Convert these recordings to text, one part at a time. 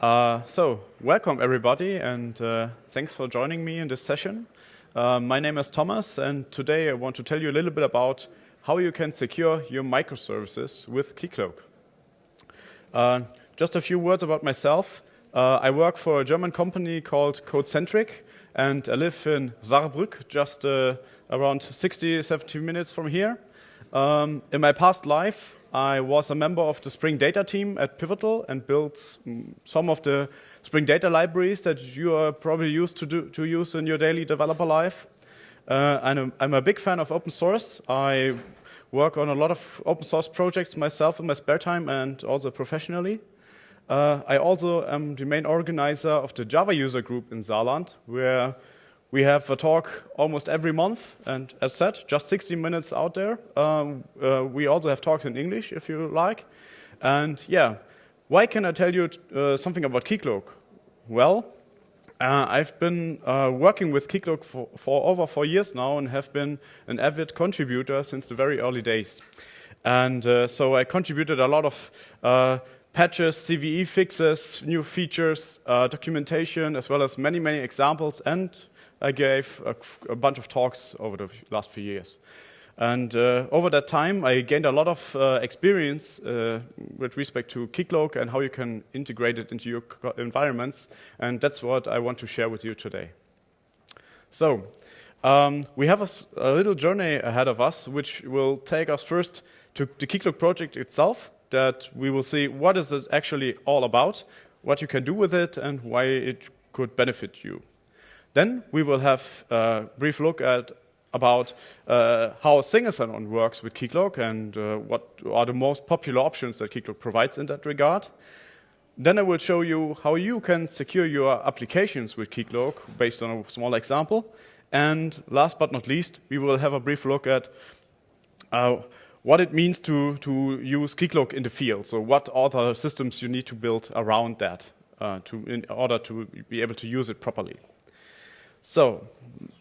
Uh, so, welcome everybody, and uh, thanks for joining me in this session. Uh, my name is Thomas, and today I want to tell you a little bit about how you can secure your microservices with Keycloak. Uh, just a few words about myself. Uh, I work for a German company called Codecentric, and I live in Saarbrück, just uh, around 60, 70 minutes from here. Um, in my past life, I was a member of the Spring Data team at Pivotal and built some of the Spring Data libraries that you are probably used to, do, to use in your daily developer life. Uh, I'm, a, I'm a big fan of open source. I work on a lot of open source projects myself in my spare time and also professionally. Uh, I also am the main organizer of the Java user group in Saarland, where we have a talk almost every month, and as said, just 60 minutes out there. Um, uh, we also have talks in English, if you like. And yeah, why can I tell you uh, something about Keycloak? Well, uh, I've been uh, working with Keycloak for, for, over four years now and have been an avid contributor since the very early days. And uh, so I contributed a lot of uh, patches, CVE fixes, new features, documentation, as well as many, many examples and I gave a, a bunch of talks over the last few years. And uh, over that time, I gained a lot of uh, experience uh, with respect to Keycloak and how you can integrate it into your environments. And that's what I want to share with you today. So, um, we have a, a, little journey ahead of us, which will take us first to the Keycloak project itself, that we will see what is it actually all about, what you can do with it, and why it could benefit you. Then we will have a brief look at about uh, how single sign-on works with Keycloak and uh, what are the most popular options that Keycloak provides in that regard. Then I will show you how you can secure your applications with Keycloak based on a small example. And last but not least, we will have a brief look at uh, what it means to, to use Keycloak in the field. So what other systems you need to build around that uh, to, in order to be able to use it properly. So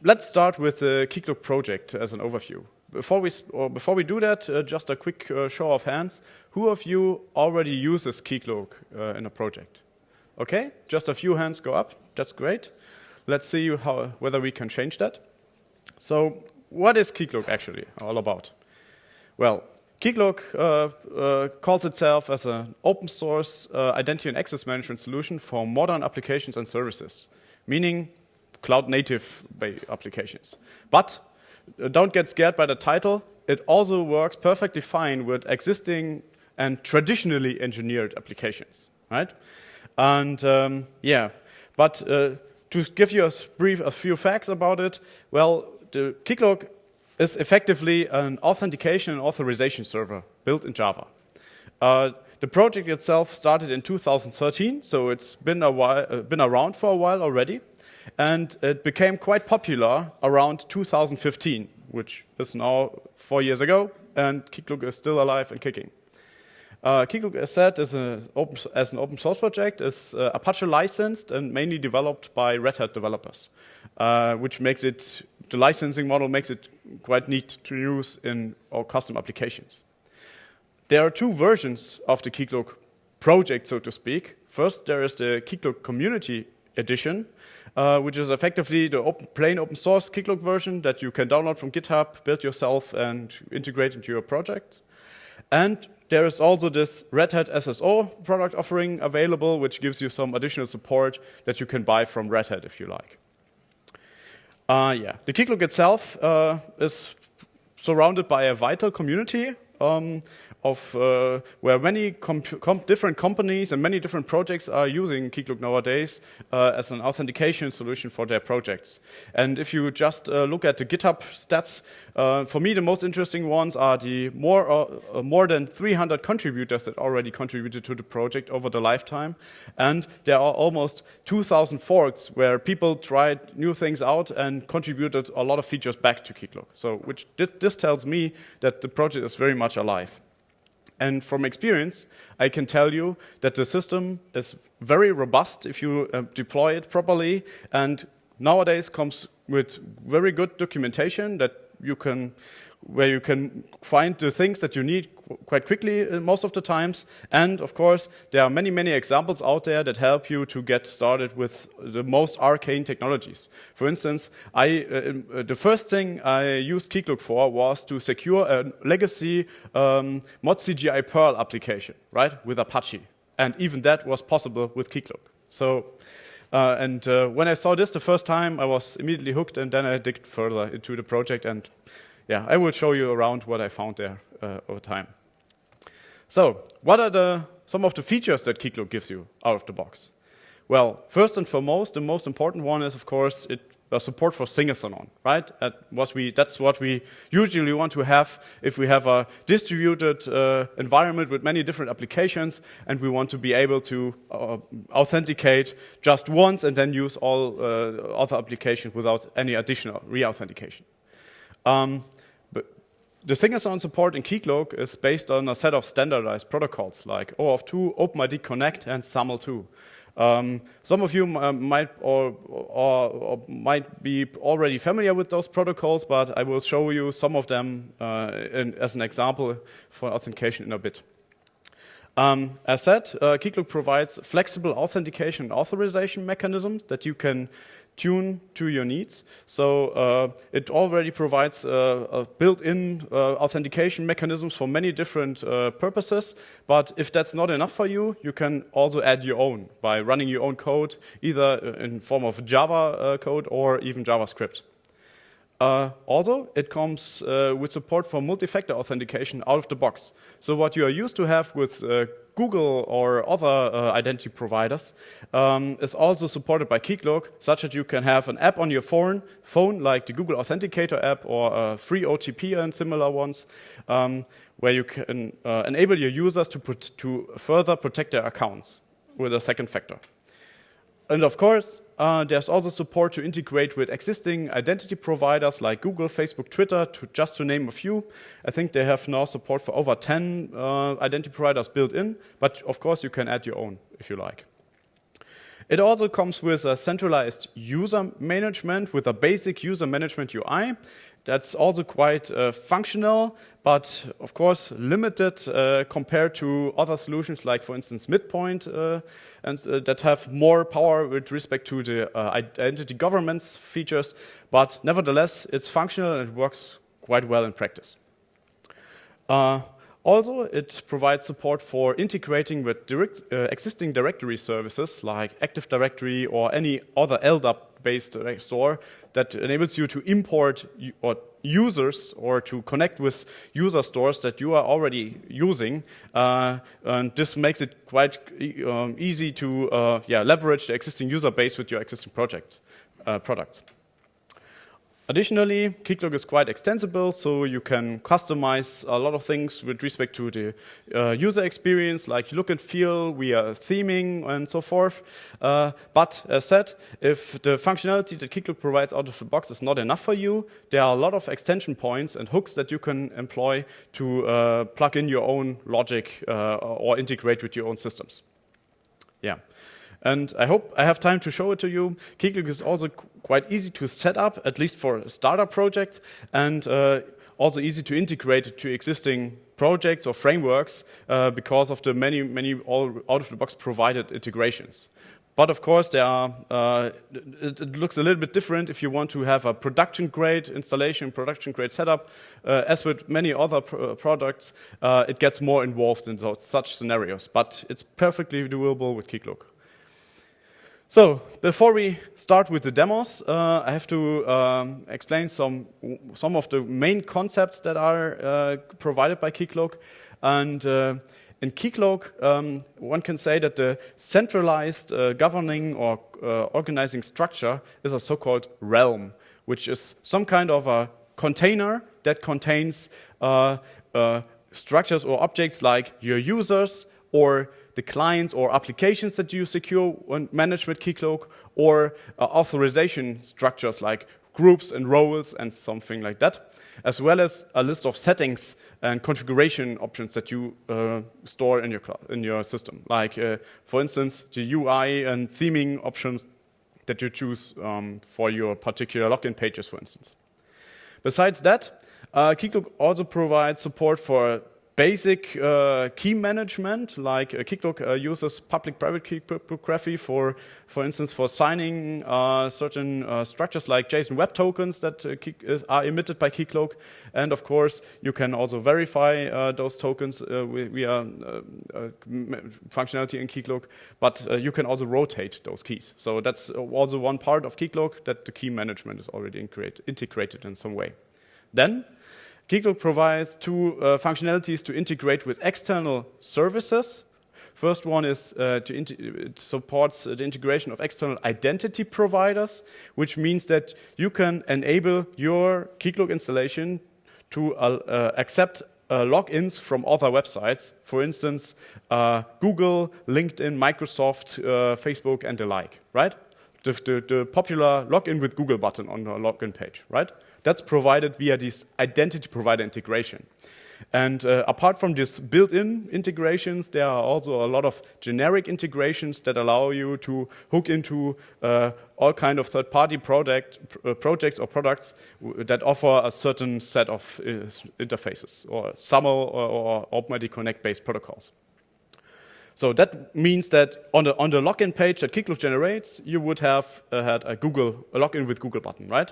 let's start with the Keycloak project as an overview. Before we, before we do that, uh, just a quick uh, show of hands. Who of you already uses Keycloak uh, in a project? Okay, just a few hands go up. That's great. Let's see how, whether we can change that. So what is Keycloak actually all about? Well, Keycloak uh, uh, calls itself as an open source uh, identity and access management solution for modern applications and services, meaning cloud native applications. But uh, don't get scared by the title. It also works perfectly fine with existing and traditionally engineered applications, right? And um, yeah, but uh, to give you a brief, a few facts about it, well, the Keycloak is effectively an authentication and authorization server built in Java. Uh, the project itself started in 2013, so it's been a while, uh, been around for a while already and it became quite popular around 2015, which is now four years ago, and Keycloak is still alive and kicking. Uh, Keycloak, as said, is open, as an open source project, is uh, Apache licensed and mainly developed by Red Hat developers, uh, which makes it, the licensing model makes it quite neat to use in our custom applications. There are two versions of the Keycloak project, so to speak. First, there is the Keycloak community edition, uh, which is effectively the open, plain open source Keycloak version that you can download from GitHub, build yourself, and integrate into your project. And there is also this Red Hat SSO product offering available, which gives you some additional support that you can buy from Red Hat if you like. Uh, yeah, the Keycloak itself uh, is surrounded by a vital community um, of uh, where many comp different companies and many different projects are using Keycloak nowadays uh, as an authentication solution for their projects. And if you just uh, look at the GitHub stats, uh, for me the most interesting ones are the more uh, more than 300 contributors that already contributed to the project over the lifetime, and there are almost 2,000 forks where people tried new things out and contributed a lot of features back to Keycloak. So, which this tells me that the project is very much alive. And from experience, I can tell you that the system is very robust if you uh, deploy it properly. And nowadays comes with very good documentation that you can where you can find the things that you need qu quite quickly uh, most of the times. And of course, there are many, many examples out there that help you to get started with the most arcane technologies. For instance, I, uh, uh the first thing I used Keycloak for was to secure a legacy um, ModCGI Perl application, right, with Apache. And even that was possible with Keycloak. So uh, and uh, when I saw this the first time, I was immediately hooked, and then I digged further into the project. And yeah, I will show you around what I found there uh, over time. So, what are the, some of the features that Keycloak gives you out of the box? Well, first and foremost, the most important one is, of course, it uh, support for single-sign-on, right? What we, that's what we usually want to have if we have a distributed uh, environment with many different applications and we want to be able to uh, authenticate just once and then use all uh, other applications without any additional re-authentication. Um, the single-sign support in Keycloak is based on a set of standardized protocols like OAuth 2, OpenID Connect, and SAML2. Um, some of you uh, might or, or, or, might be already familiar with those protocols, but I will show you some of them uh, in, as an example for authentication in a bit. Um, as said, uh, Keycloak provides flexible authentication and authorization mechanisms that you can tune to your needs. So uh, it already provides uh, built-in uh, authentication mechanisms for many different uh, purposes. But if that's not enough for you, you can also add your own by running your own code, either in form of Java uh, code or even JavaScript. Uh, also, it comes uh, with support for multi-factor authentication out of the box. So what you are used to have with uh, Google or other uh, identity providers um, is also supported by Keycloak, such that you can have an app on your phone, phone like the Google Authenticator app or free OTP and similar ones, um, where you can uh, enable your users to, put, to further protect their accounts with a second factor. And of course, uh, there's also support to integrate with existing identity providers like Google, Facebook, Twitter, to just to name a few. I think they have now support for over 10 uh, identity providers built in, but of course you can add your own if you like. It also comes with a centralized user management with a basic user management UI. That's also quite uh, functional, but of course limited uh, compared to other solutions like, for instance, Midpoint, uh, and uh, that have more power with respect to the uh, identity governance features. But nevertheless, it's functional and it works quite well in practice. Also, it provides support for integrating with direct, uh, existing directory services like Active Directory or any other LDAP-based store that enables you to import or users or to connect with user stores that you are already using. Uh, and this makes it quite um, easy to uh, yeah, leverage the existing user base with your existing project uh, products. Additionally, Keycloak is quite extensible, so you can customize a lot of things with respect to the uh, user experience, like look and feel, we are theming, and so forth. Uh, but as said, if the functionality that Keycloak provides out of the box is not enough for you, there are a lot of extension points and hooks that you can employ to uh, plug in your own logic uh, or integrate with your own systems. Yeah. And I hope I have time to show it to you. Keycloak is also quite easy to set up, at least for a startup project, and uh, also easy to integrate to existing projects or frameworks uh, because of the many, many out-of-the-box provided integrations. But of course, there are, uh, it, it, looks a little bit different if you want to have a production-grade installation, production-grade setup. Uh, as with many other pr products, uh, it gets more involved in those, such scenarios. But it's perfectly doable with Keycloak. So, before we start with the demos, uh, I have to um, explain some, some of the main concepts that are uh, provided by Keycloak. And uh, in Keycloak, um, one can say that the centralized uh, governing or uh, organizing structure is a so-called realm, which is some kind of a container that contains uh, structures or objects like your users or the clients or applications that you secure and manage with Keycloak, or uh, authorization structures like groups and roles and something like that, as well as a list of settings and configuration options that you uh, store in your, in your system. Like, uh, for instance, the UI and theming options that you choose um, for your particular login pages, for instance. Besides that, Uh, Keycloak also provides support for basic uh, key management, like uh, Keycloak uh, uses public-private key cryptography for, for instance, for signing uh, certain uh, structures like JSON Web Tokens that uh, are emitted by Keycloak. And of course, you can also verify those tokens via functionality in Keycloak, but you can also rotate those keys. So that's also one part of Keycloak that the key management is already integrated in some way. Then Keycloak provides two uh, functionalities to integrate with external services. First one is uh, to it supports the integration of external identity providers, which means that you can enable your Keycloak installation to uh, uh accept uh, logins from other websites, for instance, uh, Google, LinkedIn, Microsoft, Facebook, and the like, right? The, the, the popular login with Google button on the login page, right? That's provided via this identity provider integration. And uh, apart from these built-in integrations, there are also a lot of generic integrations that allow you to hook into uh, all kind of third-party product, uh, projects or products that offer a certain set of uh, interfaces, or SAML or, or Connect-based protocols. So that means that on the, on the login page that Keycloak generates, you would have uh, had a Google a login with Google button, right?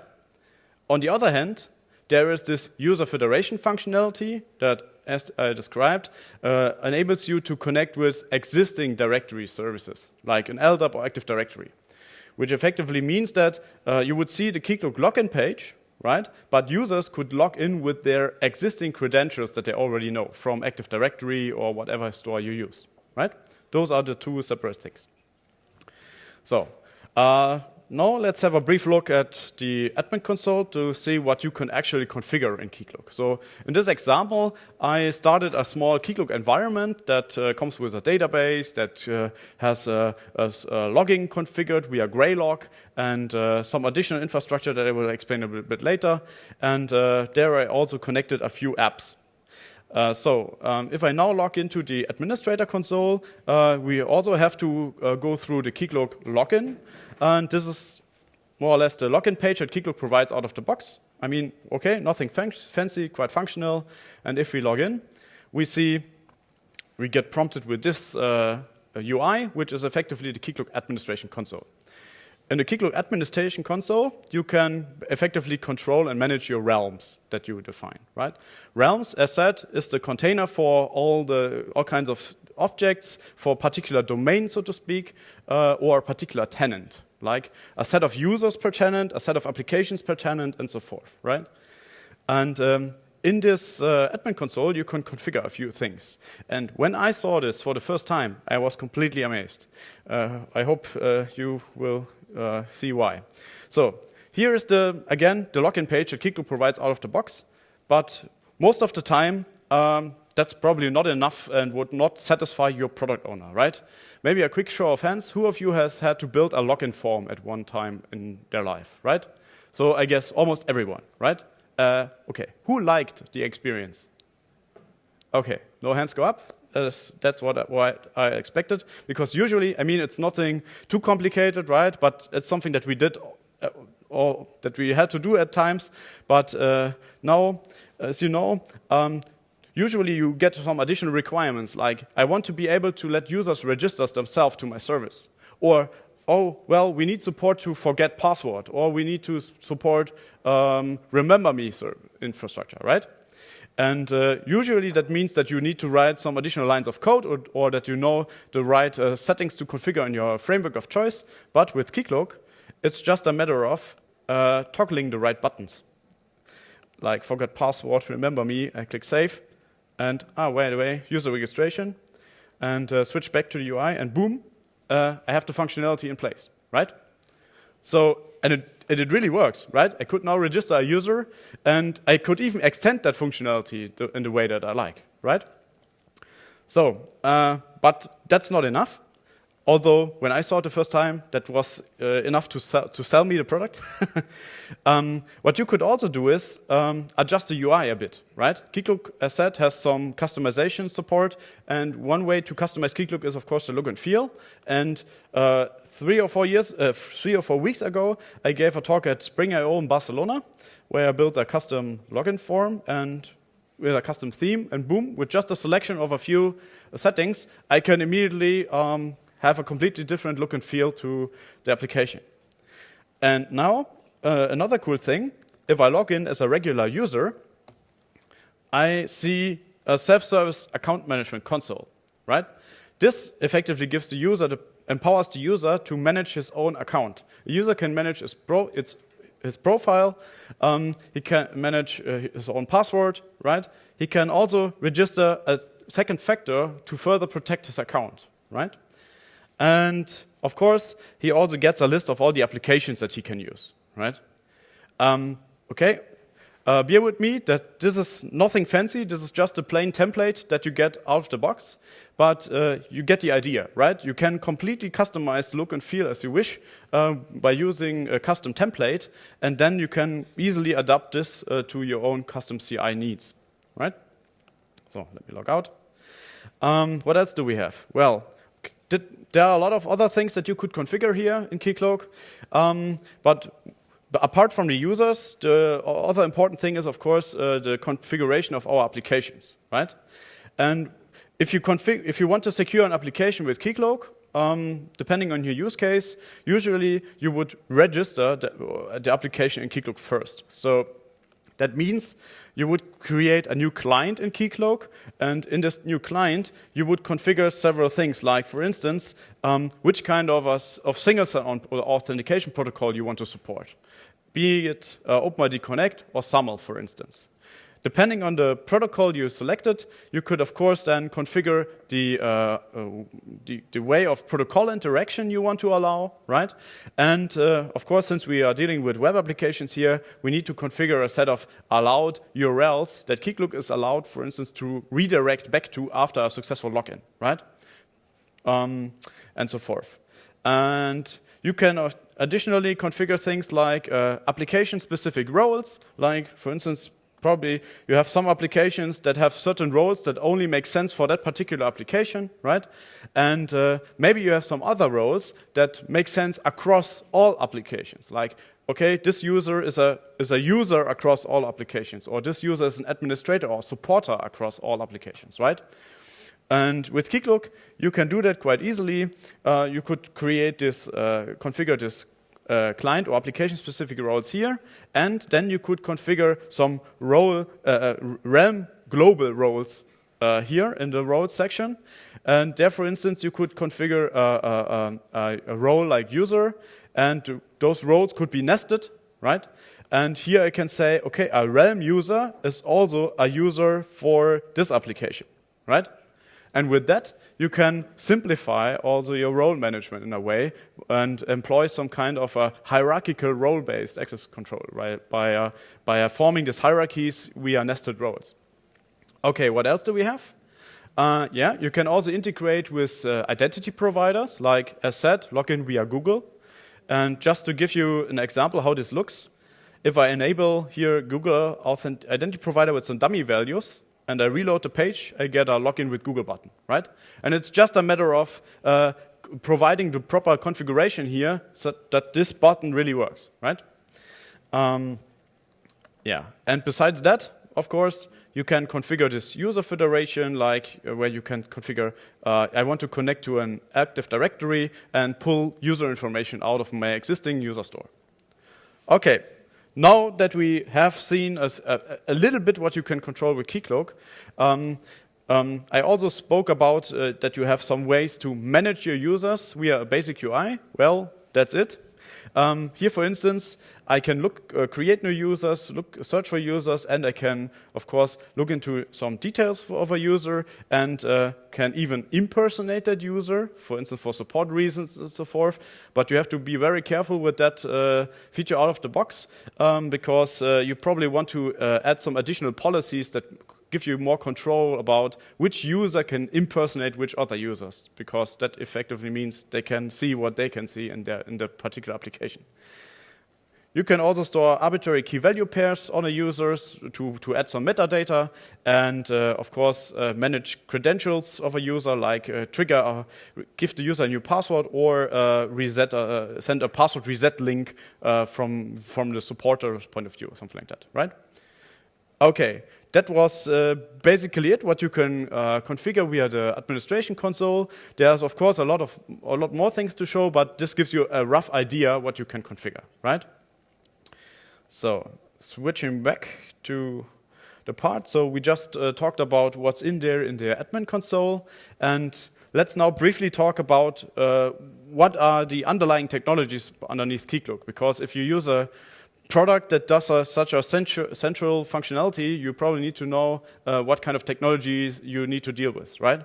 On the other hand, there is this user federation functionality that, as I described, uh, enables you to connect with existing directory services, like an LDAP or Active Directory, which effectively means that uh, you would see the Keycloak login page, right? But users could log in with their existing credentials that they already know from Active Directory or whatever store you use, right? Those are the two separate things. So, uh, now let's have a brief look at the admin console to see what you can actually configure in Keycloak. So in this example, I started a small Keycloak environment that uh, comes with a database that uh, has a, a, a, logging configured via Graylog and uh, some additional infrastructure that I will explain a little bit later. And uh, there I also connected a few apps. Uh, so um, if I now log into the administrator console, uh, we also have to uh, go through the Keycloak login. And this is more or less the login page that Keycloak provides out of the box. I mean, okay, nothing fancy, quite functional. And if we log in, we see we get prompted with this UI, uh, which is effectively the Keycloak administration console. In the Keycloak administration console, you can effectively control and manage your realms that you define, right? Realms, as said, is the container for all the all kinds of objects for a particular domain, so to speak, uh, or a particular tenant, like a set of users per tenant, a set of applications per tenant, and so forth, right? And um, in this uh, admin console, you can configure a few things. And when I saw this for the first time, I was completely amazed. Uh, I hope uh, you will uh, see why. So here is the, again, the login page that Keycloak provides out of the box. But most of the time, um, that's probably not enough and would not satisfy your product owner, right? Maybe a quick show of hands. Who of you has had to build a login form at one time in their life, right? So I guess almost everyone, right? Uh, okay, who liked the experience? Okay, no hands go up. That's, that's what, I, what I expected. Because usually, I mean, it's nothing too complicated, right? But it's something that we did uh, or that we had to do at times. But uh, now, as you know, um, usually you get some additional requirements, like I want to be able to let users register themselves to my service. Or, oh, well, we need support to forget password, or we need to support um, remember me infrastructure, right? And uh, usually that means that you need to write some additional lines of code or, or that you know the right uh, settings to configure in your framework of choice. But with Keycloak, it's just a matter of uh, toggling the right buttons. Like forget password, remember me, I click save. And, ah, by the way, user registration. And uh, switch back to the UI and boom, uh, I have the functionality in place, right? So, and it it really works, right? I could now register a user, and I could even extend that functionality in the way that I like, right? So, uh, but that's not enough. Although when I saw it the first time, that was uh, enough to sell, to sell me the product. um, what you could also do is um, adjust the UI a bit, right? Keycloak, as said, has some customization support, and one way to customize Keycloak is, of course, the look and feel. And uh, three or four years, uh, three or four weeks ago, I gave a talk at Spring I/O in Barcelona, where I built a custom login form and with a custom theme, and boom, with just a selection of a few settings, I can immediately um, have a completely different look and feel to the application. And now, uh, another cool thing, if I log in as a regular user, I see a self-service account management console, right? This effectively gives the user the empowers the user to manage his own account. The user can manage his, pro, its, his profile, um, he can manage uh, his own password, right? He can also register a second factor to further protect his account, right? And of course, he also gets a list of all the applications that he can use, right? Um, okay, uh, bear with me that this is nothing fancy. This is just a plain template that you get out of the box. But uh, you get the idea, right? You can completely customize the look and feel as you wish uh, by using a custom template. And then you can easily adapt this uh, to your own custom CI needs, right? So let me log out. Um, what else do we have? Well, did, there are a lot of other things that you could configure here in Keycloak. Um, but apart from the users, the other important thing is, of course, uh, the configuration of our applications, right? And if you, if you want to secure an application with Keycloak, um, depending on your use case, usually you would register the, the application in Keycloak first. So that means you would create a new client in Keycloak, and in this new client, you would configure several things, like, for instance, um, which kind of, a, of single authentication protocol you want to support, be it uh, OpenID Connect or SAML, for instance. Depending on the protocol you selected, you could, of course, then configure the, uh, uh, the, the, way of protocol interaction you want to allow, right? And, uh, of course, since we are dealing with web applications here, we need to configure a set of allowed URLs that Keycloak is allowed, for instance, to redirect back to after a successful login, right? Um, and so forth. And you can additionally configure things like uh, application-specific roles, like, for instance, probably you have some applications that have certain roles that only make sense for that particular application, right? And uh, maybe you have some other roles that make sense across all applications, like okay, this user is a, is a user across all applications, or this user is an administrator or supporter across all applications, right? And with Keycloak, you can do that quite easily. Uh, you could create this, uh, configure this uh, client or application specific roles here, and then you could configure some role, uh, uh, realm global roles uh, here in the roles section. And there, for instance, you could configure a, a, a, role like user, and those roles could be nested, right? And here I can say, okay, a realm user is also a user for this application, right? And with that, you can simplify also your role management in a way and employ some kind of a hierarchical role-based access control, right? By, uh, by uh, forming these hierarchies via nested roles. Okay, what else do we have? Uh, yeah, you can also integrate with uh, identity providers, like as said, login via Google. And just to give you an example how this looks, if I enable here Google identity provider with some dummy values, and I reload the page, I get a login with Google button, right? And it's just a matter of uh, providing the proper configuration here so that this button really works, right? Um, yeah, and besides that, of course, you can configure this user federation, like uh, where you can configure, uh, I want to connect to an Active Directory and pull user information out of my existing user store. Okay, now that we have seen a, a, a, little bit what you can control with Keycloak, um, um, I also spoke about uh, that you have some ways to manage your users via a basic UI. Well, that's it. Um, here, for instance, I can look, uh, create new users, look, search for users, and I can, of course, look into some details of a user and uh, can even impersonate that user, for instance, for support reasons and so forth. But you have to be very careful with that uh, feature out of the box um, because uh, you probably want to uh, add some additional policies that give you more control about which user can impersonate which other users, because that effectively means they can see what they can see in, their, in the particular application. you can also store arbitrary key value pairs on a users to, to add some metadata and, uh, of course, uh, manage credentials of a user, like uh, trigger, or give the user a new password or uh, reset, uh, send a password reset link uh, from, from the supporter's point of view, or something like that, right? Okay, that was uh, basically it. What you can uh, configure via the administration console. There's of course a lot of a lot more things to show, but this gives you a rough idea what you can configure, right? So switching back to the part. So we just uh, talked about what's in there in the admin console. And let's now briefly talk about uh, what are the underlying technologies underneath Keycloak. Because if you use a product that does a, such a central, central functionality, you probably need to know uh, what kind of technologies you need to deal with, right?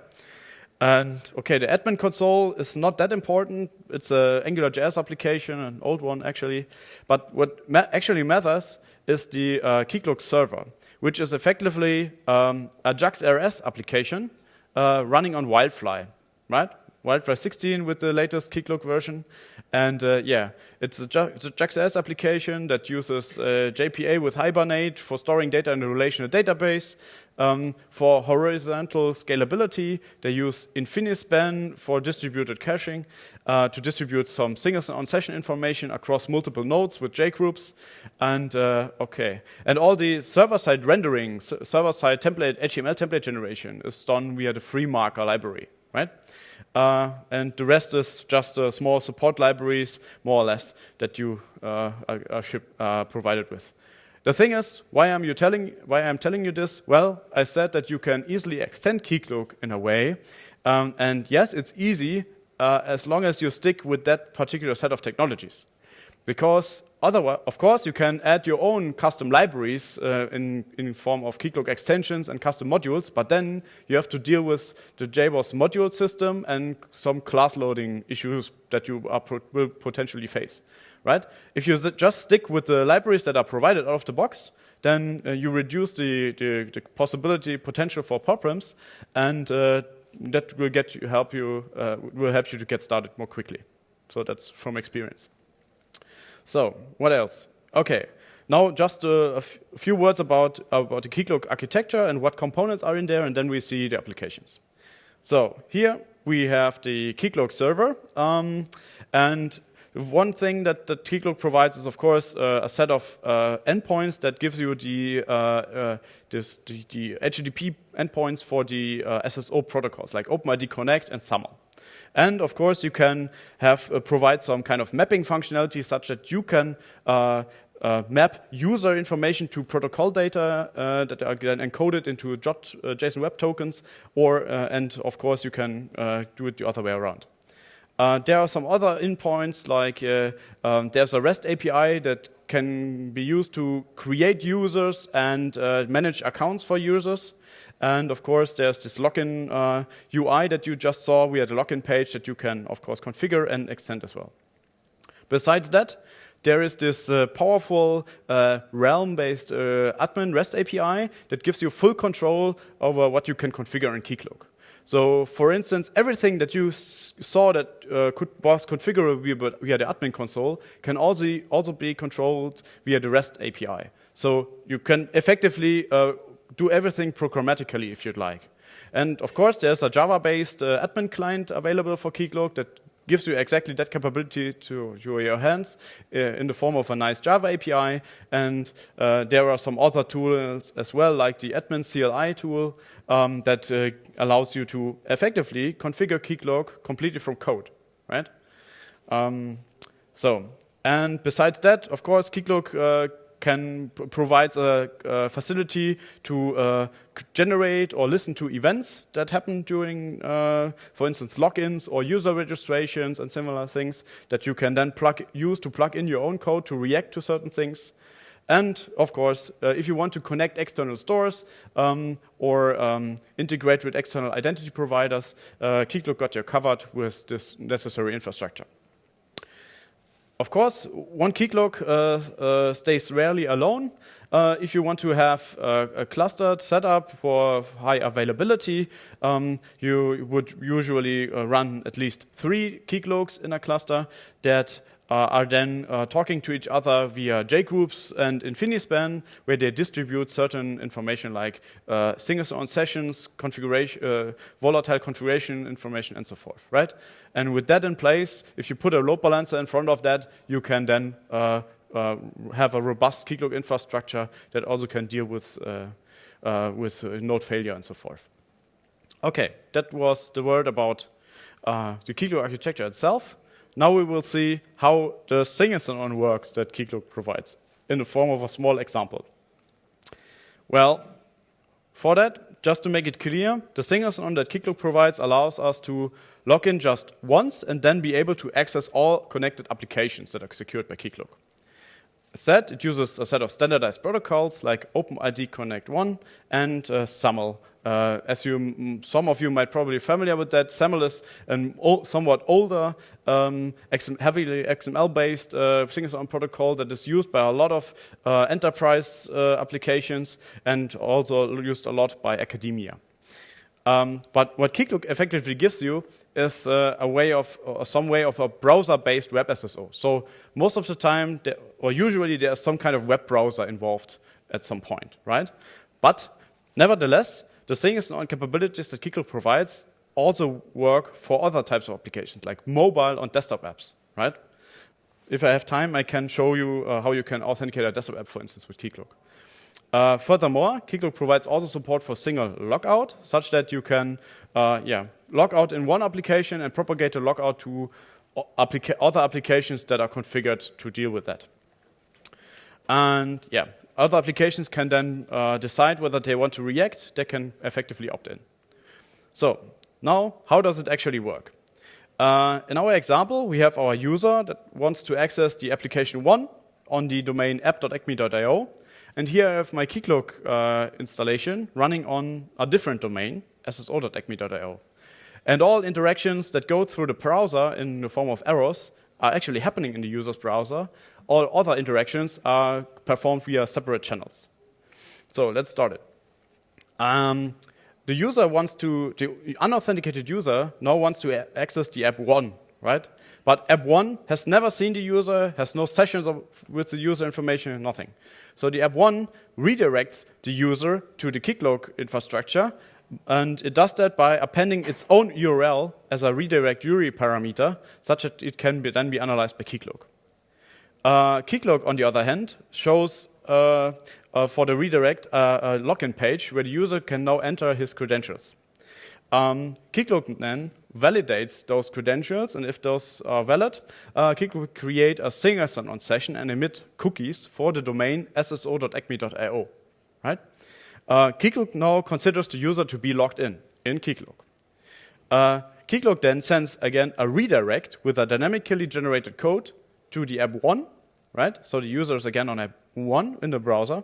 And okay, the admin console is not that important. It's an AngularJS application, an old one actually. But what ma actually matters is the uh, Keycloak server, which is effectively um, a JAX RS application uh, running on Wildfly, right? Wildfly 16 with the latest Keycloak version. And uh, yeah, it's a, it's a JAX-RS application that uses uh, JPA with Hibernate for storing data in a relational database. Um, for horizontal scalability, they use InfiniSpan for distributed caching uh, to distribute some single on-session information across multiple nodes with JGroups. And uh, okay, and all the server-side rendering, server-side template, HTML template generation is done via the FreeMarker library, right? Uh, and the rest is just uh, small support libraries, more or less, that you uh, are, are ship, provided with. The thing is, why am you telling why I'm telling you this? Well, I said that you can easily extend Keycloak in a way, um, and yes, it's easy uh, as long as you stick with that particular set of technologies, because Otherwise, of course, you can add your own custom libraries uh, in, in form of Keycloak extensions and custom modules, but then you have to deal with the JBoss module system and some class loading issues that you will potentially face, right? If you just stick with the libraries that are provided out of the box, then uh, you reduce the, the, the, possibility, potential for problems, and uh, that will get you, help you, uh, will help you to get started more quickly. So that's from experience. So what else? Okay, now just a, few words about, about the Keycloak architecture and what components are in there, and then we see the applications. So here we have the Keycloak server, um, and one thing that, that Keycloak provides is, of course, uh, a set of uh, endpoints that gives you the, uh, uh this, the, the, HTTP endpoints for the uh, SSO protocols, like OpenID Connect and SAML. And of course, you can have uh, provide some kind of mapping functionality such that you can uh, uh, map user information to protocol data uh, that are then encoded into JOT, uh, JSON Web Tokens, or uh, and of course you can do it the other way around. there are some other endpoints like um, there's a REST API that can be used to create users and manage accounts for users. And of course, there's this login uh, UI that you just saw. We had a login page that you can, of course, configure and extend as well. Besides that, there is this uh, powerful uh, Realm-based uh, admin REST API that gives you full control over what you can configure in Keycloak. So, for instance, everything that you saw that uh, could, was configurable via, the admin console can also, also be controlled via the REST API. So you can effectively uh, do everything programmatically if you'd like. And of course, there's a Java-based uh, admin client available for Keycloak that gives you exactly that capability to your hands uh, in the form of a nice Java API. And uh, there are some other tools as well, like the admin CLI tool um, that uh, allows you to effectively configure Keycloak completely from code, right? Um, so, and besides that, of course, Keycloak uh, can provides a, a, facility to uh, generate or listen to events that happen during, uh, for instance, logins or user registrations and similar things that you can then plug use to plug in your own code to react to certain things. And of course, uh, if you want to connect external stores um, or um, integrate with external identity providers, uh, Keycloak got you covered with this necessary infrastructure. Of course, one Keycloak uh, uh, stays rarely alone. uh, if you want to have a, clustered setup for high availability, um, you would usually uh, run at least three keycloaks in a cluster that are then uh, talking to each other via JGroups and InfiniSpan, where they distribute certain information like uh, on sessions, configuration, uh, volatile configuration information, and so forth, right? And with that in place, if you put a load balancer in front of that, you can then uh, uh, have a robust Keycloak infrastructure that also can deal with, with node failure and so forth. Okay, that was the word about the Keycloak architecture itself. Now we will see how the single-sign works that Keycloak provides in the form of a small example. Well, for that, just to make it clear, the single-sign that Keycloak provides allows us to log in just once and then be able to access all connected applications that are secured by Keycloak set, it uses a set of standardized protocols like OpenID Connect 1 and uh, SAML. Uh, as you, some of you might probably be familiar with that, SAML is a somewhat older, um, XM heavily XML-based uh, single protocol that is used by a lot of uh, enterprise uh, applications and also used a lot by academia. Um, but what Keycloak effectively gives you is uh, a way of, some way of a browser-based web SSO. So most of the time, there, or usually there's some kind of web browser involved at some point, right? But nevertheless, the thing is on capabilities that Keycloak provides also work for other types of applications, like mobile and desktop apps, right? If I have time, I can show you uh, how you can authenticate a desktop app, for instance, with Keycloak. Uh, furthermore, Keycloak provides also support for single logout, such that you can uh, yeah, log out in one application and propagate the logout to applica other applications that are configured to deal with that. And yeah, other applications can then uh, decide whether they want to react. They can effectively opt in. So now, how does it actually work? Uh, in our example, we have our user that wants to access the application 1 on the domain app.acme.io and here I have my Keycloak uh, installation running on a different domain, sso.acme.io. And all interactions that go through the browser in the form of arrows are actually happening in the user's browser. All other interactions are performed via separate channels. So let's start it. Um, the user wants to, the unauthenticated user now wants to access the app one, right? But app one has never seen the user, has no sessions of, with the user information, nothing. So the app one redirects the user to the Keycloak infrastructure, and it does that by appending its own URL as a redirect URI parameter, such that it can be then be analyzed by Keycloak. Uh, Keycloak, on the other hand, shows uh, uh, for the redirect uh, a login page where the user can now enter his credentials. Um, Keycloak then validates those credentials, and if those are valid, uh, Keycloak will create a single-sign on session and emit cookies for the domain sso.acme.io. Right? Uh, Keycloak now considers the user to be logged in in Keycloak. Uh, Keycloak then sends again a redirect with a dynamically generated code to the app one, right? So the user is again on app one in the browser,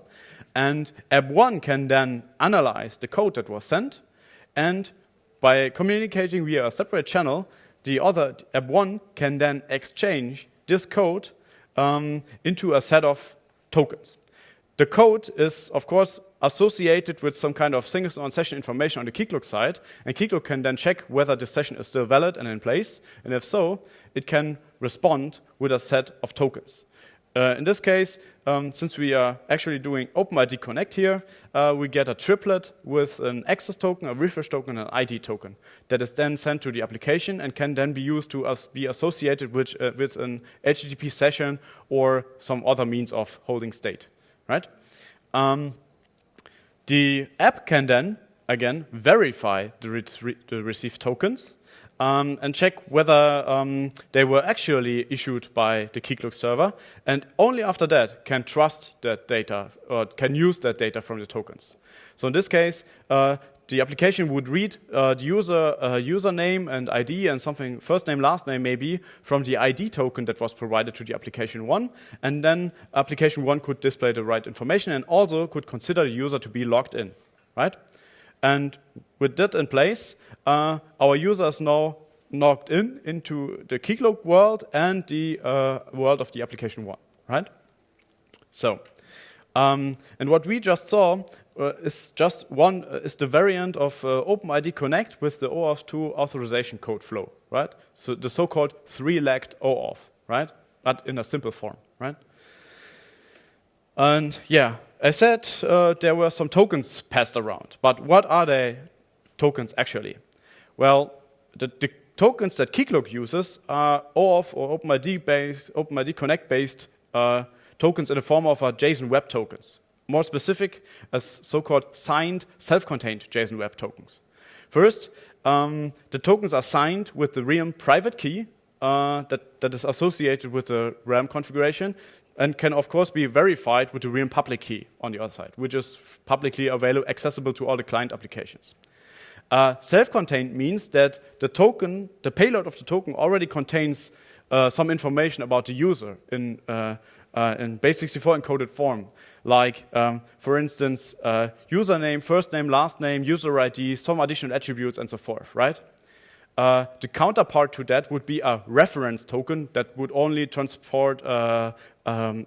and app one can then analyze the code that was sent and by communicating via a separate channel, the other app one can then exchange this code um, into a set of tokens. The code is, of course, associated with some kind of single on session information on the Keycloak side, and Keycloak can then check whether the session is still valid and in place, and if so, it can respond with a set of tokens. Uh, in this case, um, since we are actually doing OpenID Connect here, uh, we get a triplet with an access token, a refresh token, and an ID token that is then sent to the application and can then be used to be associated with, uh, with an HTTP session or some other means of holding state, right? Um, the app can then, again, verify the, re the received tokens um, and check whether um, they were actually issued by the Keycloak server, and only after that can trust that data or can use that data from the tokens. So in this case, uh, the application would read uh, the user uh, username and ID and something first name last name maybe from the ID token that was provided to the application one, and then application one could display the right information and also could consider the user to be logged in, right? And with that in place, uh, our users now logged in into the Keycloak world and the uh, world of the application one, right? So, Um, and what we just saw uh, is just one uh, is the variant of uh, OpenID Connect with the OAuth 2 authorization code flow, right? So the so-called three-legged OAuth, right? But in a simple form, right? And yeah, I said uh, there were some tokens passed around, but what are the tokens actually? Well, the, the tokens that Keycloak uses are OAuth or OpenID based, OpenID Connect based uh, tokens in the form of JSON Web Tokens. More specific, as so-called signed, self-contained JSON Web Tokens. First, um, the tokens are signed with the Realm private key uh, that, that is associated with the Realm configuration and can of course be verified with the Realm public key on the other side, which is publicly available, accessible to all the client applications. Uh, Self-contained means that the token, the payload of the token already contains uh, some information about the user in, uh, uh in base64 encoded form, like, um, for instance, uh, username, first name, last name, user ID, some additional attributes, and so forth, right? Uh, the counterpart to that would be a reference token that would only transport um,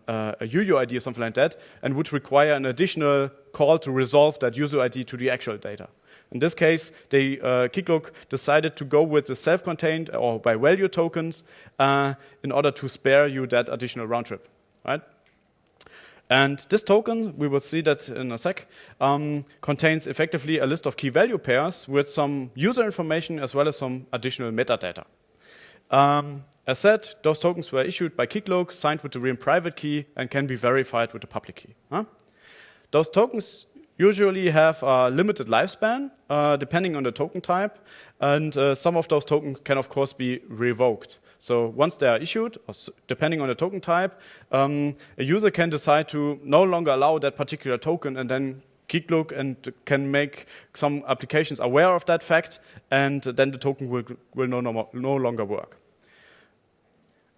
a UUID or something like that and would require an additional call to resolve that user ID to the actual data. In this case, they, uh, Keycloak decided to go with the self-contained or by value tokens uh, in order to spare you that additional round trip, right? And this token, we will see that in a sec, um, contains effectively a list of key value pairs with some user information as well as some additional metadata. Um, as said, those tokens were issued by Keycloak, signed with the Realm private key, and can be verified with the public key. Huh? Those tokens usually have a limited lifespan, uh, depending on the token type, and uh, some of those tokens can, of course, be revoked. So once they are issued, depending on the token type, um, a user can decide to no longer allow that particular token and then Keycloak and can make some applications aware of that fact, and then the token will, will no, no, no longer work.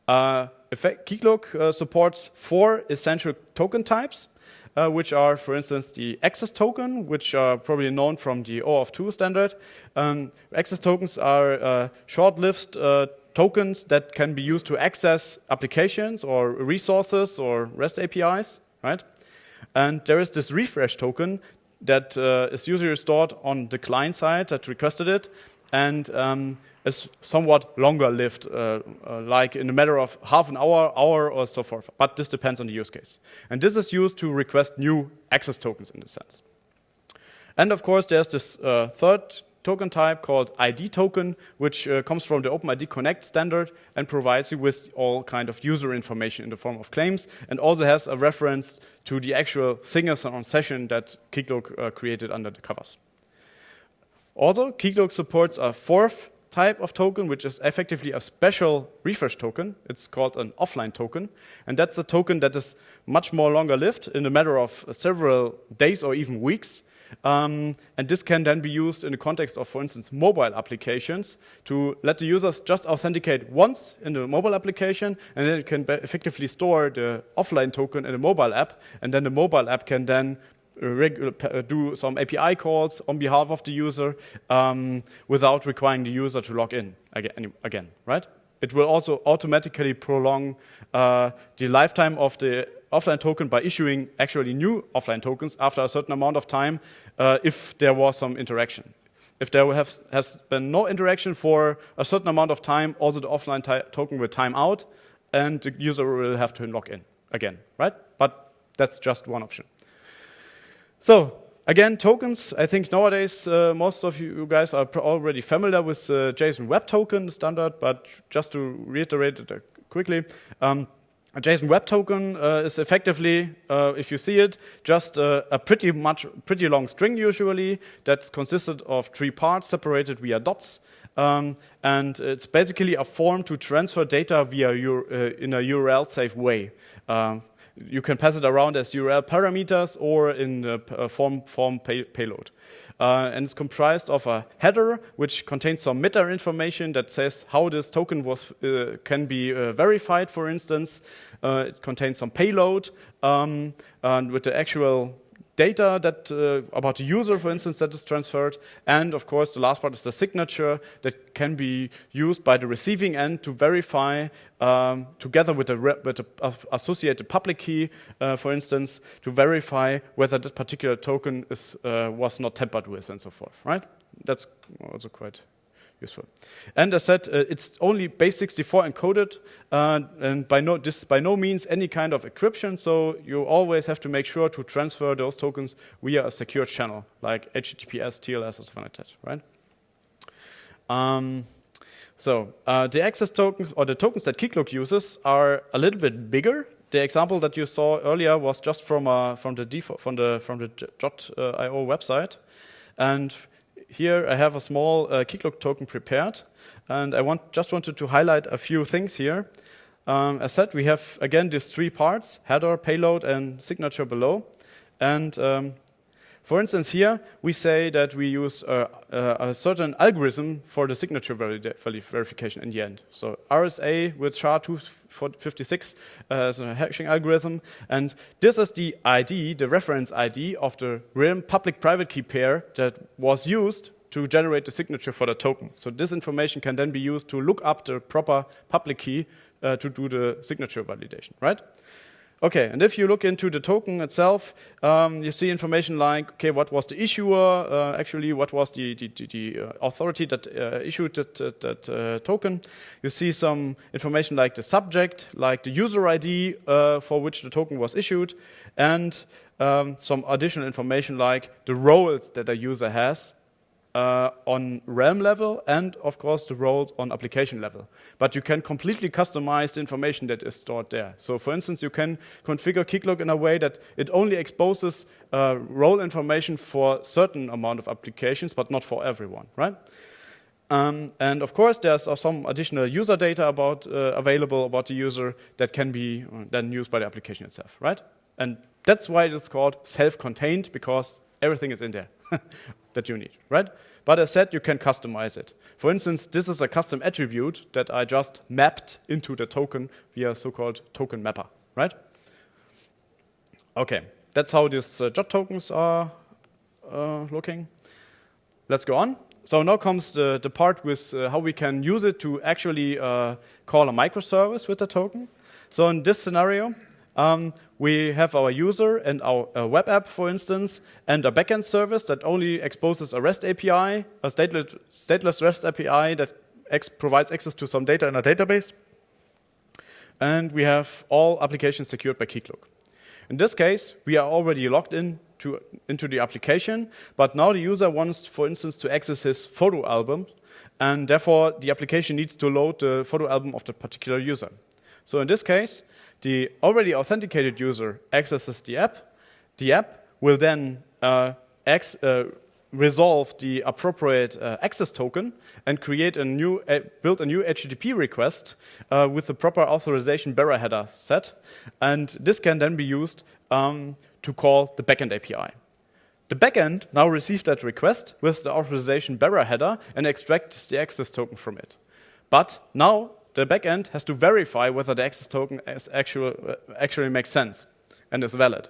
Uh, uh, supports four essential token types uh, which are, for instance, the access token, which are probably known from the OAuth 2 standard. Um, access tokens are uh, short-lived uh, tokens that can be used to access applications or resources or REST APIs, right? And there is this refresh token that uh, is usually stored on the client side that requested it, and um, is somewhat longer lived, uh, uh, like in a matter of half an hour, hour, or so forth. But this depends on the use case. And this is used to request new access tokens in this sense. And of course, there's this uh, third token type called ID token, which uh, comes from the OpenID Connect standard and provides you with all kind of user information in the form of claims, and also has a reference to the actual single-sign-on session that Keycloak uh, created under the covers. Also, Keycloak supports a fourth type of token, which is effectively a special refresh token. It's called an offline token. And that's a token that is much more longer lived in a matter of several days or even weeks. Um, and this can then be used in the context of, for instance, mobile applications to let the users just authenticate once in the mobile application, and then it can effectively store the offline token in a mobile app, and then the mobile app can then do some API calls on behalf of the user um, without requiring the user to log in again, again, right? It will also automatically prolong uh, the lifetime of the offline token by issuing actually new offline tokens after a certain amount of time uh, if there was some interaction. If there have, has been no interaction for a certain amount of time, also the offline token will time out and the user will have to log in again, right? But that's just one option. So again, tokens. I think nowadays uh, most of you guys are already familiar with uh, JSON Web Token standard, but just to reiterate it uh, quickly, um, a JSON Web Token uh, is effectively, uh, if you see it, just uh, a pretty much pretty long string usually that's consisted of three parts separated via dots. Um, and it's basically a form to transfer data via your, in a URL safe way. Um, you can pass it around as URL parameters or in a form, form pay, payload. Uh, and it's comprised of a header, which contains some meta information that says how this token was uh, can be uh, verified, for instance. Uh, it contains some payload um, and with the actual data that uh, about the user, for instance, that is transferred. And of course, the last part is the signature that can be used by the receiving end to verify, um, together with the, with the associated public key, uh, for instance, to verify whether that particular token is, uh, was not tampered with and so forth, right? That's also quite useful. And as said, uh, it's only base64 encoded, uh, and by no, this by no means any kind of encryption, so you always have to make sure to transfer those tokens via a secure channel, like HTTPS, TLS, or something like that, right? Um, so uh, the access tokens, or the tokens that Keycloak uses, are a little bit bigger. The example that you saw earlier was just from, uh, from the default, from the from the jwt.io website, and here I have a small uh, Keycloak token prepared, and I want, just wanted to highlight a few things here. Um, as said, we have again these three parts, header, payload, and signature below. And um, for instance, here we say that we use a, a, a certain algorithm for the signature verification in the end. So RSA with SHA-256 uh, as a hashing algorithm. And this is the ID, the reference ID of the realm public-private key pair that was used to generate the signature for the token. So this information can then be used to look up the proper public key uh, to do the signature validation, right? Okay, and if you look into the token itself, um, you see information like, okay, what was the issuer, uh, actually, what was the, the, the uh, authority that uh, issued that, that, uh, token. You see some information like the subject, like the user ID uh, for which the token was issued, and um, some additional information like the roles that a user has uh, on realm level and of course the roles on application level. But you can completely customize the information that is stored there. So for instance, you can configure Keycloak in a way that it only exposes uh, role information for certain amount of applications, but not for everyone, right? Um, and of course, there's uh, some additional user data about uh, available about the user that can be uh, then used by the application itself, right? And that's why it's called self-contained because everything is in there. that you need, right? But as said, you can customize it. For instance, this is a custom attribute that I just mapped into the token via so-called token mapper, right? Okay, that's how these uh, JWT tokens are uh, looking. Let's go on. So now comes the, the part with uh, how we can use it to actually uh, call a microservice with the token. So in this scenario, um, we have our user and our uh, web app, for instance, and a backend service that only exposes a REST API, a stateless, stateless REST API that provides access to some data in a database. And we have all applications secured by Keycloak. In this case, we are already logged in to, into the application, but now the user wants, for instance, to access his photo album, and therefore the application needs to load the photo album of the particular user. So in this case, the already authenticated user accesses the app. The app will then uh, uh, resolve the appropriate uh, access token and create a new, build a new HTTP request uh, with the proper authorization bearer header set. And this can then be used um, to call the backend API. The backend now receives that request with the authorization bearer header and extracts the access token from it. But now the backend has to verify whether the access token actual, uh, actually makes sense and is valid.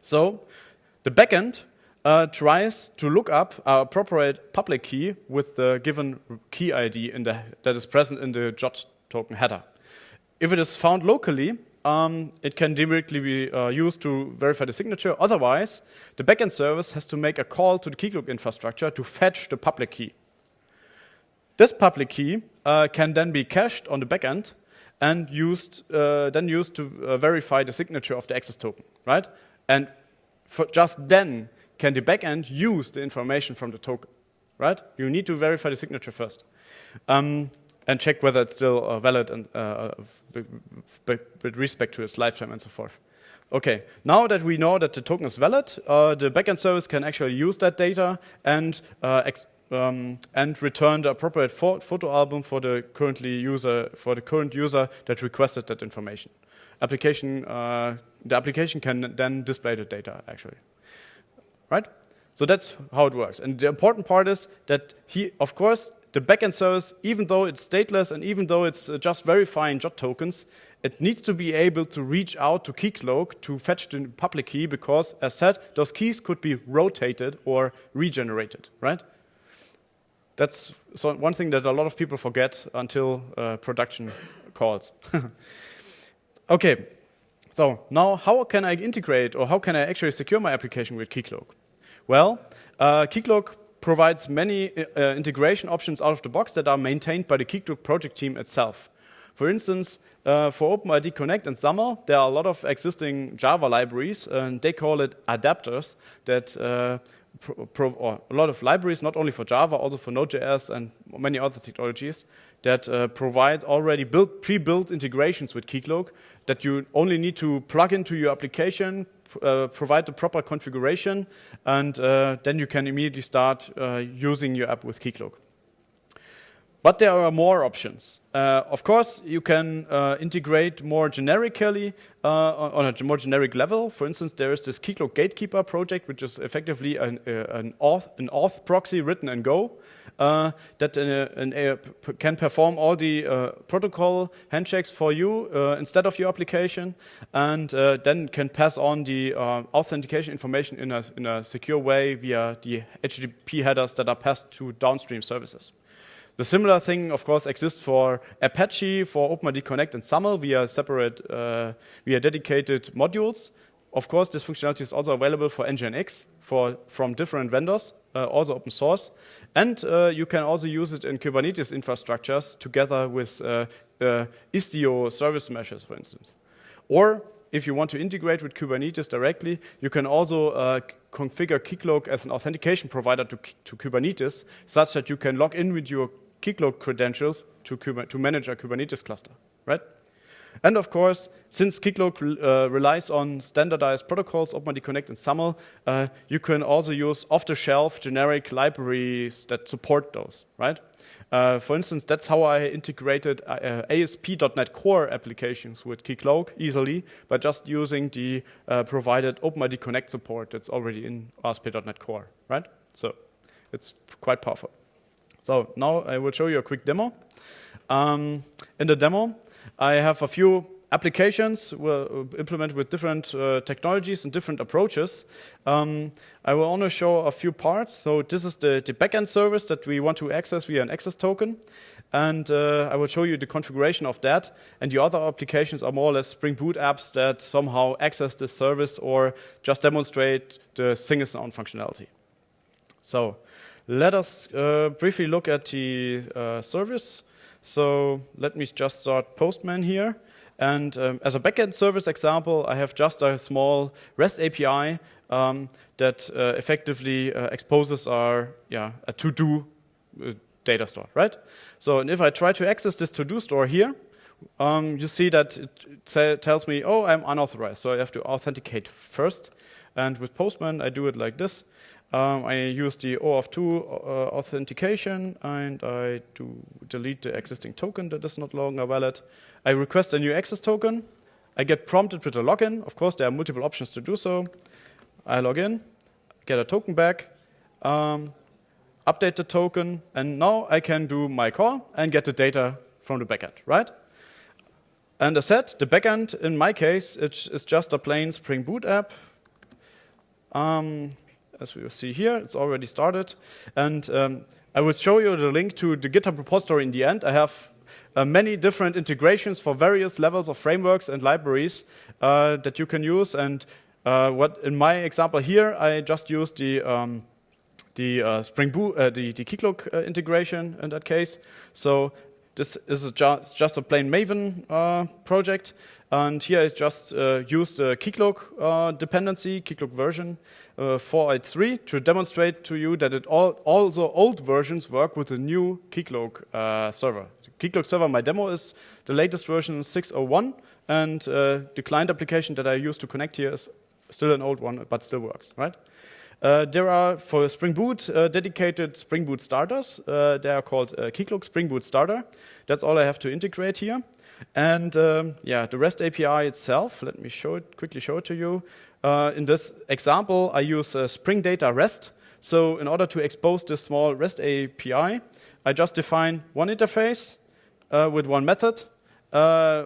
So the backend uh, tries to look up our appropriate public key with the given key ID the, that is present in the JWT token header. If it is found locally, um, it can directly be uh, used to verify the signature. Otherwise, the backend service has to make a call to the Keycloak infrastructure to fetch the public key. This public key uh, can then be cached on the backend and used, uh, then used to uh, verify the signature of the access token, right? And just then can the backend use the information from the token, right? You need to verify the signature first. Um, and check whether it's still uh, valid and uh, with respect to its lifetime and so forth. Okay, now that we know that the token is valid, uh, the backend service can actually use that data and uh, um, and return the appropriate photo album for the currently user for the current user that requested that information. Application uh, the application can then display the data actually, right? So that's how it works. And the important part is that he, of course, the backend service, even though it's stateless and even though it's uh, just verifying JWT tokens, it needs to be able to reach out to Keycloak to fetch the public key because, as said, those keys could be rotated or regenerated, right? That's so one thing that a lot of people forget until uh, production calls. okay, so now how can I integrate or how can I actually secure my application with Keycloak? Well, uh, Keycloak provides many uh, integration options out of the box that are maintained by the Keycloak project team itself. For instance, uh, for OpenID Connect and SAML, there are a lot of existing Java libraries, and they call it adapters that uh, a lot of libraries, not only for Java, also for Node.js and many other technologies that uh, provide already built, pre-built integrations with Keycloak that you only need to plug into your application, uh, provide the proper configuration, and uh, then you can immediately start uh, using your app with Keycloak. But there are more options. Uh, of course, you can uh, integrate more generically uh, on a more generic level. For instance, there is this Keycloak Gatekeeper project, which is effectively an, uh, an, auth, an auth proxy written in Go uh, that uh, can perform all the protocol handshakes for you instead of your application, and then can pass on the authentication information in a, in a secure way via the HTTP headers that are passed to downstream services. The similar thing, of course, exists for Apache, for OpenID Connect and SAML via separate, uh, via dedicated modules. Of course, this functionality is also available for Nginx for, from different vendors, uh, also open source. And uh, you can also use it in Kubernetes infrastructures together with uh, uh, Istio service meshes, for instance. Or if you want to integrate with Kubernetes directly, you can also uh, configure Keycloak as an authentication provider to, to Kubernetes, such that you can log in with your Keycloak credentials to, to manage a Kubernetes cluster, right? And of course, since Keycloak uh, relies on standardized protocols, OpenID Connect and SAML, uh, you can also use off-the-shelf generic libraries that support those, right? Uh, for instance, that's how I integrated uh, ASP.NET Core applications with Keycloak easily by just using the uh, provided OpenID Connect support that's already in ASP.NET Core, right? So it's quite powerful. So now I will show you a quick demo. Um, in the demo, I have a few applications will implement with different uh, technologies and different approaches. Um, I will only show a few parts. So this is the, the backend service that we want to access via an access token. And uh, I will show you the configuration of that. And the other applications are more or less Spring Boot apps that somehow access this service or just demonstrate the single functionality. So let us uh, briefly look at the uh, service. So let me just start Postman here. And um, as a backend service example, I have just a small REST API um, that uh, effectively uh, exposes our yeah, a to-do uh, data store, right? So and if I try to access this to-do store here, um, you see that it tells me, oh, I'm unauthorized. So I have to authenticate first. And with Postman, I do it like this. Um, I use the OAuth2 uh, authentication and I do delete the existing token that is not longer valid. I request a new access token. I get prompted with a login. Of course, there are multiple options to do so. I log in, get a token back, um, update the token, and now I can do my call and get the data from the backend, right? And as said, the backend, in my case, it's just a plain Spring Boot app. Um, as we see here. It's already started. And um, I will show you the link to the GitHub repository in the end. I have uh, many different integrations for various levels of frameworks and libraries uh, that you can use. And uh, what in my example here, I just used the um, the uh, Spring Boot, uh, the, the Keycloak uh, integration in that case. So this is just a plain Maven project. And here I just uh, used the Keycloak uh, dependency, Keycloak version uh, 483 to demonstrate to you that it all, also old versions work with the new Keycloak uh, server. Keycloak server, my demo is the latest version 601, and uh, the client application that I use to connect here is still an old one, but still works, right? Uh, there are, for Spring Boot, uh, dedicated Spring Boot starters. Uh, they are called uh, Keycloak Spring Boot Starter. That's all I have to integrate here. And um, yeah, the REST API itself, let me show it, quickly show it to you. Uh, in this example, I use uh, Spring Data REST So in order to expose this small REST API, I just define one interface uh, with one method, uh,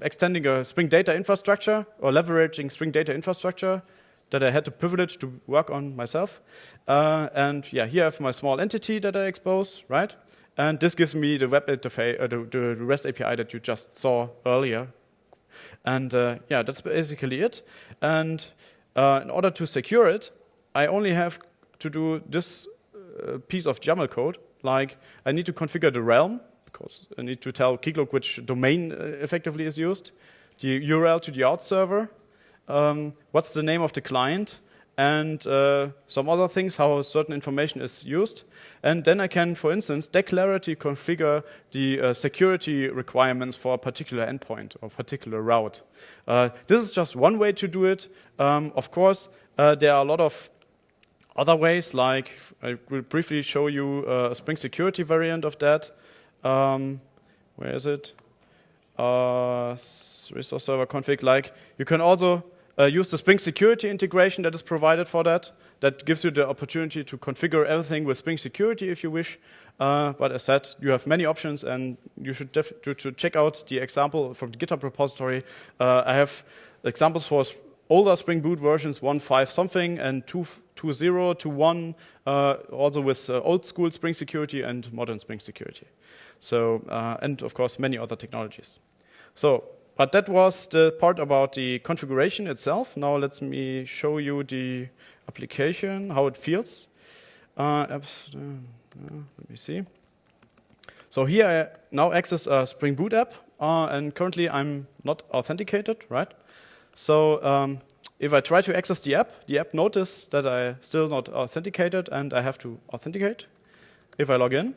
extending a Spring Data infrastructure or leveraging Spring Data infrastructure that I had the privilege to work on myself. Uh, and yeah, here I have my small entity that I expose, right? And this gives me the web interface, uh, the, the, REST API that you just saw earlier. And uh, yeah, that's basically it. And uh, in order to secure it, I only have to do this uh, piece of YAML code. Like I need to configure the realm because I need to tell Keycloak which domain uh, effectively is used, the URL to the auth server, um, what's the name of the client, and uh, some other things, how certain information is used. And then I can, for instance, declaratively configure the uh, security requirements for a particular endpoint or particular route. Uh, this is just one way to do it. Um, of course, uh, there are a lot of other ways, like I will briefly show you uh, a Spring Security variant of that. Um, where is it? Uh, resource server config. Like you can also uh, use the Spring Security integration that is provided for that. That gives you the opportunity to configure everything with Spring Security if you wish. Uh, but as said, you have many options, and you should, should check out the example from the GitHub repository. Uh, I have examples for older Spring Boot versions, 1.5 something and 2.0 to 1, uh, also with uh, old school Spring Security and modern Spring Security. So, uh, and of course, many other technologies. So, but that was the part about the configuration itself. Now let me show you the application, how it feels. Uh, uh, let me see. So here I now access a Spring Boot app, uh, and currently I'm not authenticated, right? So um, if I try to access the app, the app notices that I still not authenticated and I have to authenticate. If I log in,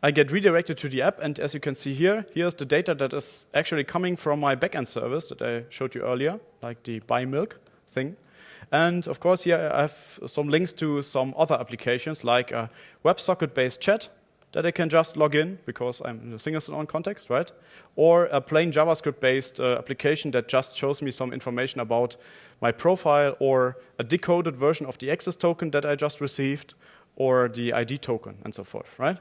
I get redirected to the app, and as you can see here, here's the data that is actually coming from my backend service that I showed you earlier, like the buy milk thing. And of course, here I have some links to some other applications, like a WebSocket-based chat that I can just log in because I'm in a single sign-on context, right? Or a plain JavaScript-based uh, application that just shows me some information about my profile, or a decoded version of the access token that I just received, or the ID token, and so forth, right?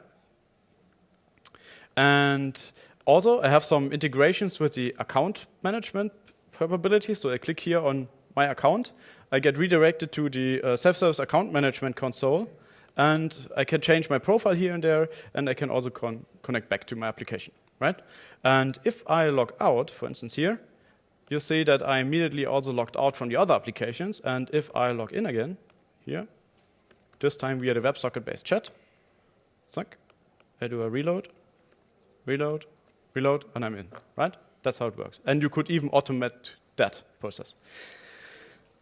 And also, I have some integrations with the account management capabilities. So I click here on my account. I get redirected to the uh, self-service account management console. And I can change my profile here and there. And I can also con connect back to my application. right? And if I log out, for instance here, you see that I immediately also logged out from the other applications. And if I log in again, here, this time via the WebSocket-based chat, suck, I do a reload, reload, reload, and I'm in, right? That's how it works. And you could even automate that process.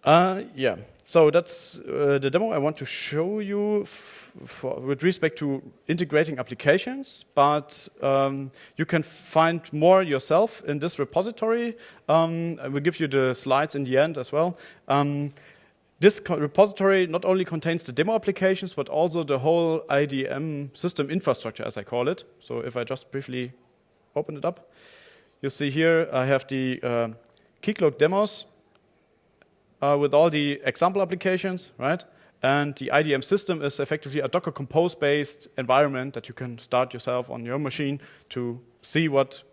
Uh, yeah, so that's uh, the demo I want to show you for, with respect to integrating applications, but um, you can find more yourself in this repository. Um, I will give you the slides in the end as well. Um, this repository not only contains the demo applications, but also the whole IDM system infrastructure, as I call it. So if I just briefly open it up, you see here I have the uh, Keycloak demos uh, with all the example applications, right? And the IDM system is effectively a Docker Compose-based environment that you can start yourself on your machine to see what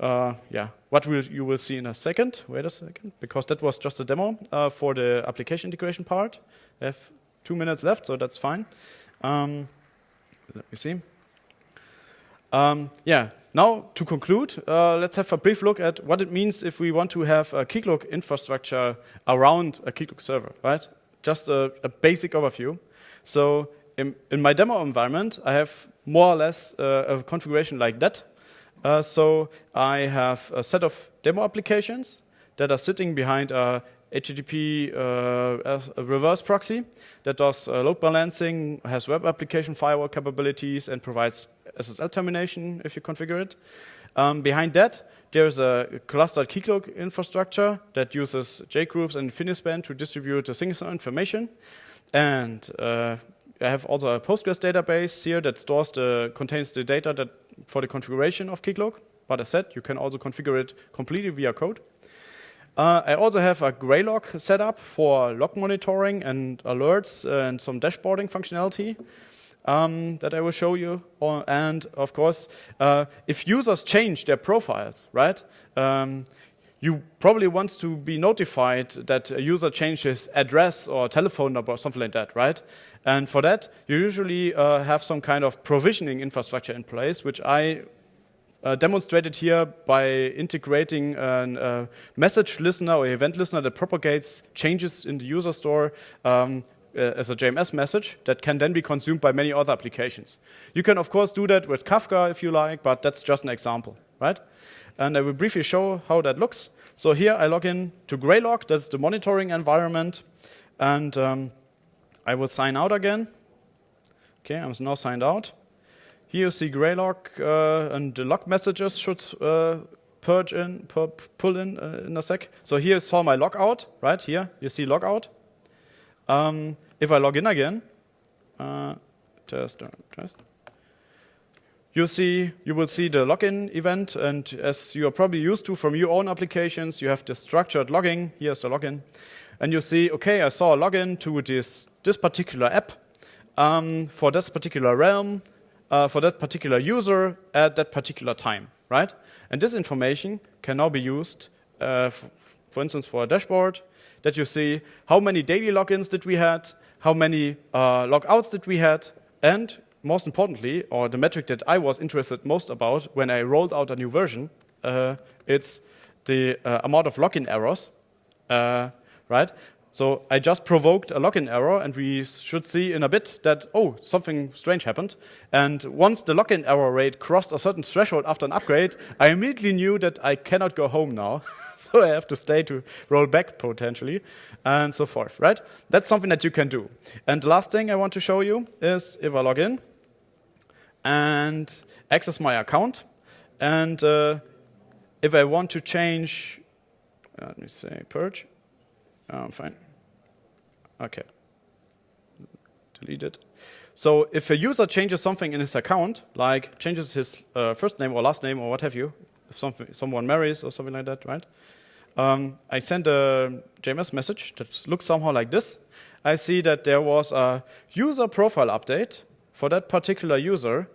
uh, yeah, what will you will see in a second. Wait a second, because that was just a demo uh, for the application integration part. I have two minutes left, so that's fine. Um, let me see. Um, yeah, now to conclude, uh, let's have a brief look at what it means if we want to have a Keycloak infrastructure around a Keycloak server, right? Just a, a basic overview. So in, in, my demo environment, I have more or less uh, a configuration like that. Uh, so I have a set of demo applications that are sitting behind a HTTP uh, a reverse proxy that does uh, load balancing, has web application firewall capabilities, and provides SSL termination if you configure it. Um, behind that, there's a clustered Keycloak infrastructure that uses JGroups and Infinispan to distribute the single information. And uh, I have also a Postgres database here that stores the contains the data that for the configuration of Keycloak. But as said, you can also configure it completely via code. Uh, I also have a Graylog set up for log monitoring and alerts and some dashboarding functionality um, that I will show you. And of course, uh, if users change their profiles, right? Um, you probably want to be notified that a user changes address or telephone number or something like that, right? And for that, you usually uh, have some kind of provisioning infrastructure in place, which I uh, demonstrated here by integrating a uh, message listener or event listener that propagates changes in the user store um, uh, as a JMS message that can then be consumed by many other applications. You can, of course, do that with Kafka if you like, but that's just an example, right? And I will briefly show how that looks. So here I log in to Graylog, that's the monitoring environment, and um, I will sign out again. Okay, I'm now signed out. Here you see Graylog, uh, and the log messages should uh, purge in, pull in uh, in a sec. So here is all my logout, right? Here you see logout. Um, if I log in again, uh, test, test. You see, you will see the login event, and as you are probably used to from your own applications, you have the structured logging. Here's the login, and you see, okay, I saw a login to this this particular app um, for this particular realm uh, for that particular user at that particular time, right? And this information can now be used, uh, for instance, for a dashboard that you see how many daily logins did we had, how many uh, logouts did we had, and most importantly, or the metric that I was interested most about when I rolled out a new version, uh, it's the uh, amount of login errors, uh, right? So I just provoked a login error, and we should see in a bit that, oh, something strange happened. And once the login error rate crossed a certain threshold after an upgrade, I immediately knew that I cannot go home now. so I have to stay to roll back potentially, and so forth, right? That's something that you can do. And the last thing I want to show you is if I log in and access my account, and uh, if I want to change, let me say purge, oh, fine. Okay. Delete it. So if a user changes something in his account, like changes his uh, first name or last name or what have you, if something, someone marries or something like that, right? Um, I send a JMS message that looks somehow like this. I see that there was a user profile update for that particular user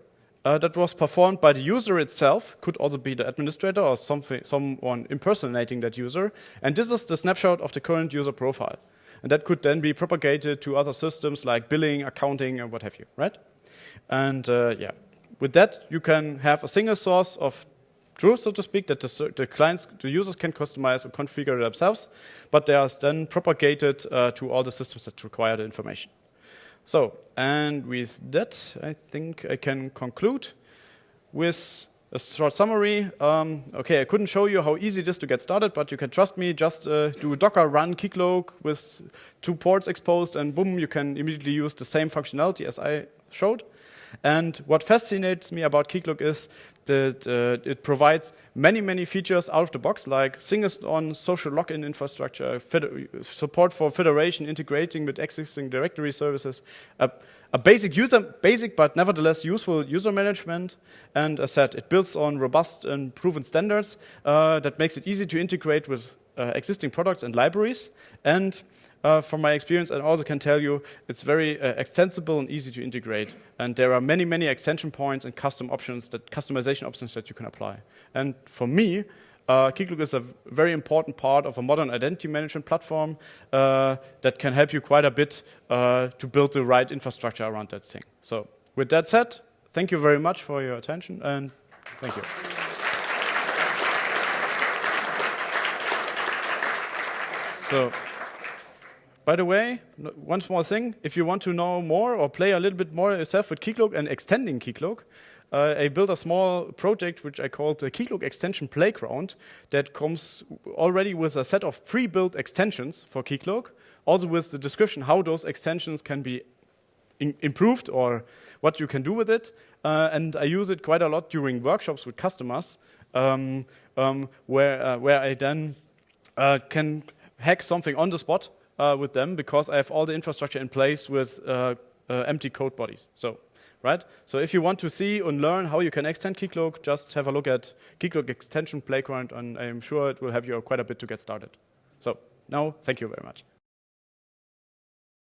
uh, that was performed by the user itself, could also be the administrator or something, someone impersonating that user. And this is the snapshot of the current user profile. And that could then be propagated to other systems like billing, accounting, and what have you, right? And uh, yeah, with that, you can have a single source of truth, so to speak, that the, the, clients, the users can customize or configure themselves, but they are then propagated uh, to all the systems that require the information. So, and with that, I think I can conclude with a short summary. Um, okay, I couldn't show you how easy it is to get started, but you can trust me. Just uh, do docker run Keycloak with two ports exposed, and boom, you can immediately use the same functionality as I showed. And what fascinates me about Keycloak is that uh, it provides many, many features out of the box, like single-on social login infrastructure, support for federation, integrating with existing directory services, a, a, basic user, basic but nevertheless useful user management, and as said, it builds on robust and proven standards uh, that makes it easy to integrate with uh, existing products and libraries, and uh, from my experience, I also can tell you it's very uh, extensible and easy to integrate. And there are many, many extension points and custom options, that customization options that you can apply. And for me, uh, Keycloak is a very important part of a modern identity management platform uh, that can help you quite a bit uh, to build the right infrastructure around that thing. So with that said, thank you very much for your attention and thank you. So. By the way, one small thing, if you want to know more or play a little bit more yourself with Keycloak and extending Keycloak, uh, I built a small project which I called the Keycloak Extension Playground that comes already with a set of pre-built extensions for Keycloak, also with the description how those extensions can be improved or what you can do with it. Uh, and I use it quite a lot during workshops with customers um, um, where, uh, where I then uh, can hack something on the spot uh, with them because I have all the infrastructure in place with uh, uh, empty code bodies. So, right? So if you want to see and learn how you can extend Keycloak, just have a look at Keycloak Extension Playground, and I'm sure it will help you quite a bit to get started. So now, thank you very much.